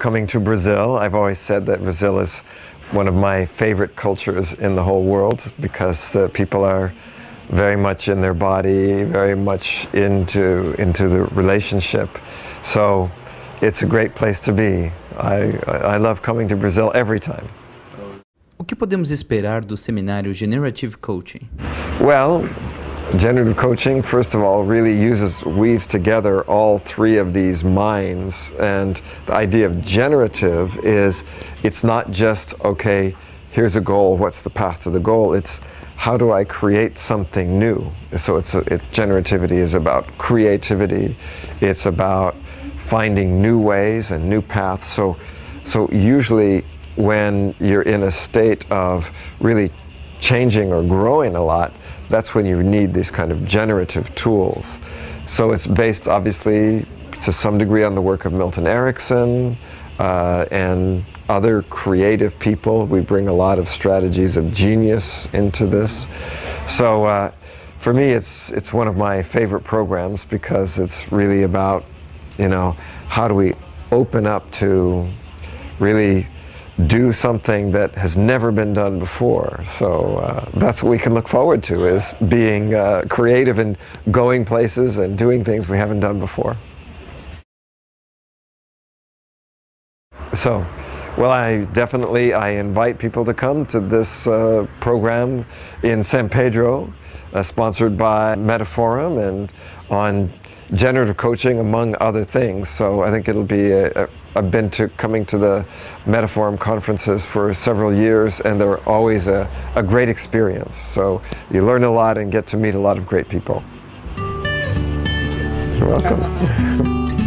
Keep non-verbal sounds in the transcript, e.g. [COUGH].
Coming to Brazil, I've always said that Brazil is one of my favorite cultures in the whole world because the people are very much in their body, very much into, into the relationship. So it's a great place to be. I, I love coming to Brazil every time. O que podemos esperar do seminário Generative Coaching? Well, generative coaching, first of all, really uses, weaves together all three of these minds. And the idea of generative is it's not just, okay, here's a goal, what's the path to the goal? It's how do I create something new? So it's a, it, generativity is about creativity. It's about finding new ways and new paths. So, so usually when you're in a state of really changing or growing a lot, that's when you need these kind of generative tools. So it's based obviously to some degree on the work of Milton Erickson uh, and other creative people. We bring a lot of strategies of genius into this. So uh, for me, it's, it's one of my favorite programs because it's really about, you know, how do we open up to really do something that has never been done before. So uh, that's what we can look forward to is being uh, creative and going places and doing things we haven't done before. So, well, I definitely I invite people to come to this uh, program in San Pedro, uh, sponsored by Metaforum and on generative coaching among other things. So I think it'll be, I've been to coming to the Metaforum conferences for several years and they're always a, a great experience. So you learn a lot and get to meet a lot of great people. You're welcome. [LAUGHS]